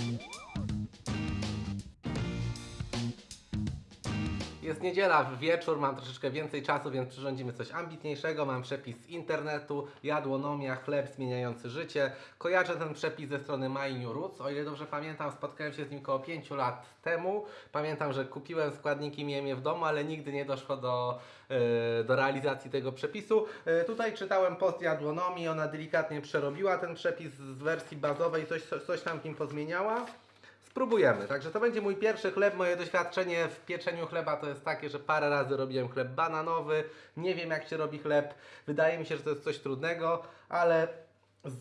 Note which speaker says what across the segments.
Speaker 1: Thank you. Jest niedziela, wieczór, mam troszeczkę więcej czasu, więc przyrządzimy coś ambitniejszego. Mam przepis z internetu, jadłonomia, chleb zmieniający życie. Kojarzę ten przepis ze strony My New Roots. O ile dobrze pamiętam, spotkałem się z nim około 5 lat temu. Pamiętam, że kupiłem składniki, miałem je w domu, ale nigdy nie doszło do, e, do realizacji tego przepisu. E, tutaj czytałem post jadłonomii, ona delikatnie przerobiła ten przepis z wersji bazowej, coś, coś tam w nim pozmieniała. Spróbujemy. Także to będzie mój pierwszy chleb. Moje doświadczenie w pieczeniu chleba to jest takie, że parę razy robiłem chleb bananowy. Nie wiem jak się robi chleb. Wydaje mi się, że to jest coś trudnego, ale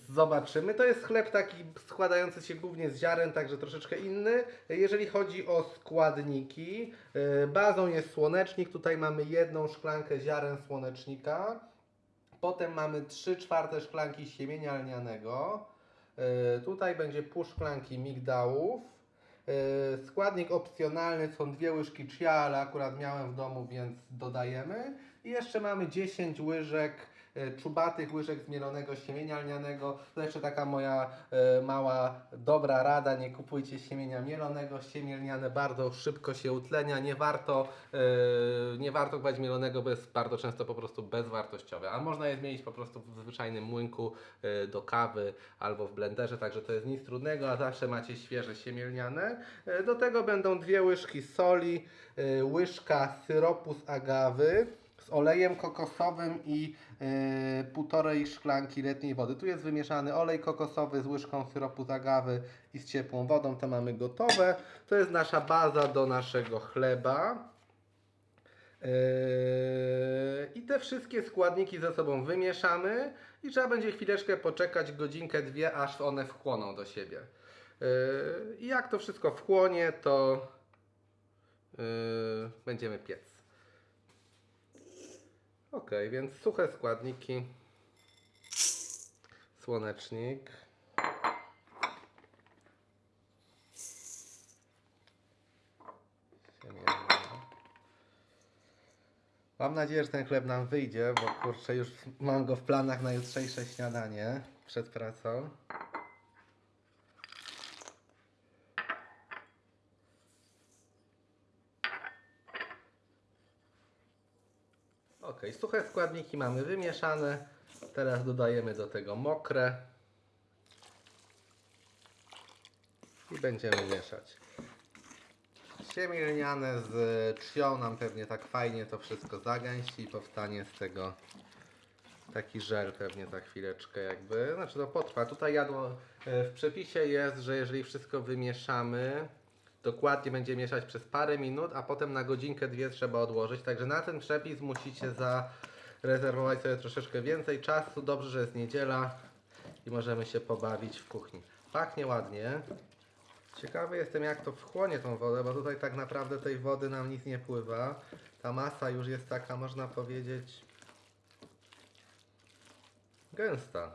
Speaker 1: zobaczymy. To jest chleb taki składający się głównie z ziaren, także troszeczkę inny. Jeżeli chodzi o składniki, yy, bazą jest słonecznik. Tutaj mamy jedną szklankę ziaren słonecznika. Potem mamy 3 czwarte szklanki siemienia lnianego. Yy, Tutaj będzie pół szklanki migdałów. Yy, Składnik opcjonalny są dwie łyżki chia, ale akurat miałem w domu, więc dodajemy. I jeszcze mamy 10 łyżek, czubatych łyżek zmielonego siemienia lnianego. To jeszcze taka moja yy, mała, dobra rada, nie kupujcie siemienia mielonego. Siemię lniane bardzo szybko się utlenia, nie warto, yy, nie warto kupować mielonego, bo jest bardzo często po prostu bezwartościowe. A można je zmienić po prostu w zwyczajnym młynku do kawy albo w blenderze, także to jest nic trudnego, a zawsze macie świeże siemię lniane. Yy, Do tego będą dwie łyżki soli, łyżka syropu z agawy olejem kokosowym i yy, półtorej szklanki letniej wody. Tu jest wymieszany olej kokosowy z łyżką syropu z agawy i z ciepłą wodą. To mamy gotowe. To jest nasza baza do naszego chleba. Yy, I te wszystkie składniki ze sobą wymieszamy i trzeba będzie chwileczkę poczekać, godzinkę, dwie, aż one wchłoną do siebie. Yy, I jak to wszystko wchłonie, to yy, będziemy piec. Ok, więc suche składniki. Słonecznik. Mam nadzieję, że ten chleb nam wyjdzie, bo kurczę, już mam go w planach na jutrzejsze śniadanie przed pracą. Ok, suche składniki mamy wymieszane. Teraz dodajemy do tego mokre. I będziemy mieszać. Siemię lniane z trzcią nam pewnie tak fajnie to wszystko zagęści i powstanie z tego taki żel pewnie za chwileczkę jakby. Znaczy to potrwa. Tutaj jadło e, w przepisie jest, że jeżeli wszystko wymieszamy, dokładnie będzie mieszać przez parę minut, a potem na godzinkę, dwie trzeba odłożyć. Także na ten przepis musicie zarezerwować sobie troszeczkę więcej czasu. Dobrze, że jest niedziela i możemy się pobawić w kuchni. Pachnie ładnie. Ciekawy jestem jak to wchłonie tą wodę, bo tutaj tak naprawdę tej wody nam nic nie pływa. Ta masa już jest taka, można powiedzieć, gęsta.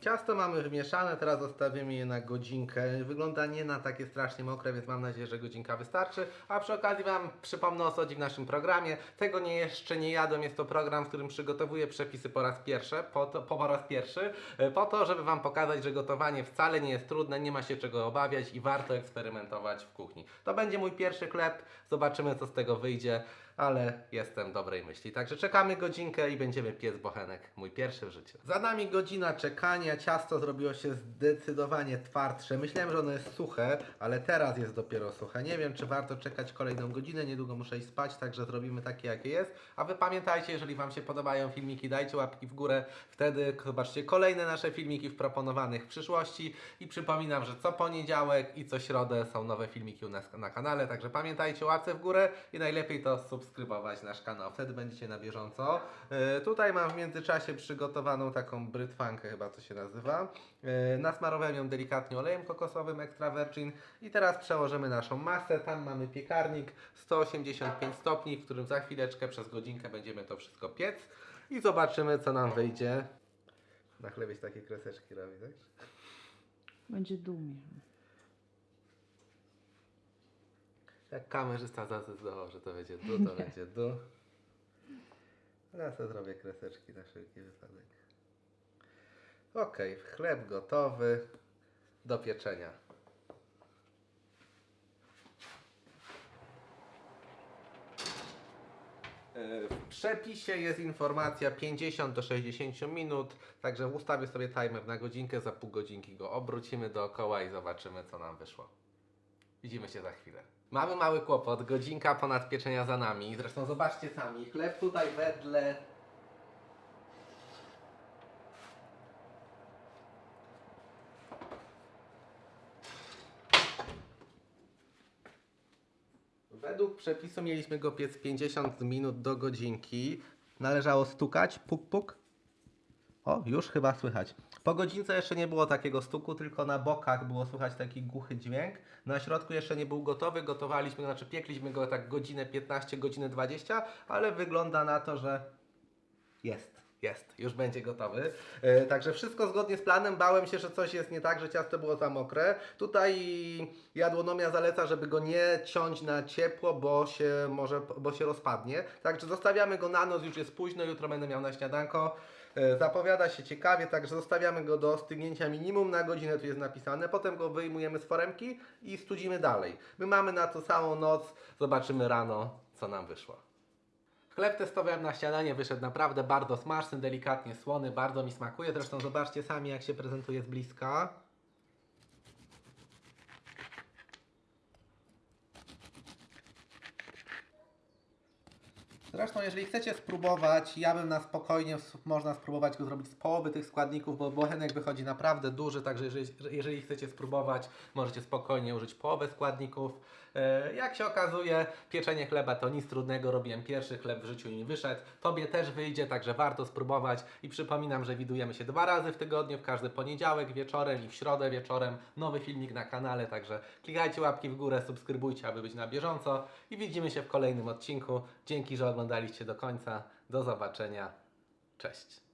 Speaker 1: Ciasto mamy wymieszane, teraz zostawimy je na godzinkę. Wygląda nie na takie strasznie mokre, więc mam nadzieję, że godzinka wystarczy. A przy okazji Wam przypomnę o sodzi w naszym programie. Tego nie jeszcze nie jadłem, jest to program, w którym przygotowuję przepisy po raz pierwszy, po, to, po raz pierwszy, e, po to, żeby Wam pokazać, że gotowanie wcale nie jest trudne, nie ma się czego obawiać i warto eksperymentować w kuchni. To będzie mój pierwszy chleb, zobaczymy co z tego wyjdzie, ale jestem dobrej myśli. Także czekamy godzinkę i będziemy piec bochenek, mój pierwszy w życiu. Za nami godzina czekania, ciasto zrobiło się zdecydowanie twardsze. Myślałem, że ono jest suche, ale teraz jest dopiero suche. Nie wiem, czy warto czekać kolejną godzinę, niedługo muszę iść spać, także zrobimy takie, jakie jest. A Wy pamiętajcie, jeżeli Wam się podobają filmiki, dajcie łapki w górę, wtedy zobaczcie kolejne nasze filmiki w proponowanych w przyszłości i przypominam, że co poniedziałek i co środę są nowe filmiki u nas na kanale, także pamiętajcie łapce w górę i najlepiej to subskrybować nasz kanał, wtedy będziecie na bieżąco. Yy, tutaj mam w międzyczasie przygotowaną taką brytwankę chyba to się nazywa. Yy, nasmarowałem ją delikatnie olejem kokosowym extra virgin i teraz przełożymy naszą masę. Tam mamy piekarnik 185 stopni, w którym za chwileczkę przez godzinkę będziemy to wszystko piec i zobaczymy co nam wyjdzie. Na chlebie takie kreseczki robi, tak?
Speaker 2: Będzie dumie.
Speaker 1: Jak kamerzysta zadecydował, że to będzie du, to będzie du. Ja sobie zrobię kreseczki na wszelki wypadek. Ok, chleb gotowy do pieczenia. E, w przepisie jest informacja 50 do 60 minut, także ustawię sobie timer na godzinkę, za pół godzinki go obrócimy dookoła i zobaczymy co nam wyszło. Widzimy się za chwilę. Mamy mały kłopot, godzinka ponad pieczenia za nami. Zresztą zobaczcie sami, chleb tutaj wedle Według przepisu mieliśmy go piec 50 minut do godzinki. Należało stukać, puk puk. O, już chyba słychać. Po godzince jeszcze nie było takiego stuku, tylko na bokach było słychać taki głuchy dźwięk. Na środku jeszcze nie był gotowy, gotowaliśmy, znaczy piekliśmy go tak godzinę 15, godzinę 20, ale wygląda na to, że jest, jest, już będzie gotowy. E, także wszystko zgodnie z planem. Bałem się, że coś jest nie tak, że ciasto było za mokre. Tutaj jadłonomia zaleca, żeby go nie ciąć na ciepło, bo się może, bo się rozpadnie. Także zostawiamy go na noc, już jest późno, jutro będę miał na śniadanko. E, Zapowiada się ciekawie, także zostawiamy go do stygnięcia minimum na godzinę, tu jest napisane. Potem go wyjmujemy z foremki i studzimy dalej. My mamy na to samą noc, zobaczymy rano, co nam wyszło. Chleb testowałem na śniadanie, wyszedł naprawdę bardzo smaczny, delikatnie słony, bardzo mi smakuje. Zresztą zobaczcie sami, jak się prezentuje z bliska. Zresztą, jeżeli chcecie spróbować, ja bym na spokojnie, można spróbować go zrobić z połowy tych składników, bo bochenek wychodzi naprawdę duży, także jeżeli, jeżeli chcecie spróbować, możecie spokojnie użyć połowę składników. E, Jak się okazuje, pieczenie chleba to nic trudnego, robiłem pierwszy chleb w życiu i mi wyszedł. Tobie też wyjdzie, także warto spróbować i przypominam, że widujemy się dwa razy w tygodniu, w każdy poniedziałek wieczorem i w środę wieczorem. Nowy filmik na kanale, także klikajcie łapki w górę, subskrybujcie, aby być na bieżąco i widzimy się w kolejnym odcinku. Dzięki, że oglądaliście do końca. Do zobaczenia. Cześć.